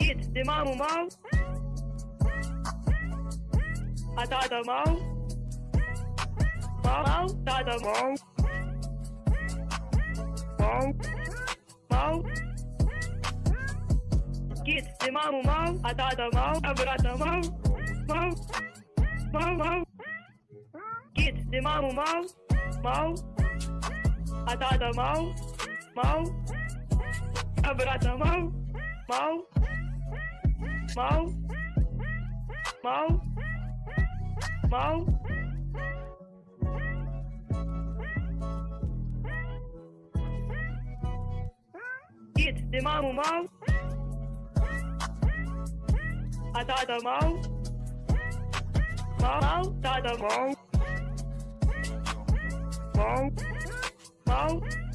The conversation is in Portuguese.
It de mamo mal A tada mal Mal, mal, tada mal Mal, mal Kit de mamo mal A tada mal A brata mal Mal, mal, mal Kit de mamo mal mão. Mão mão. Mão. Abrata mão. Mão. Mão. Mão. Mão. Git de mão mão. Atada mão. Mão mão. Atada mão Oh, Bow.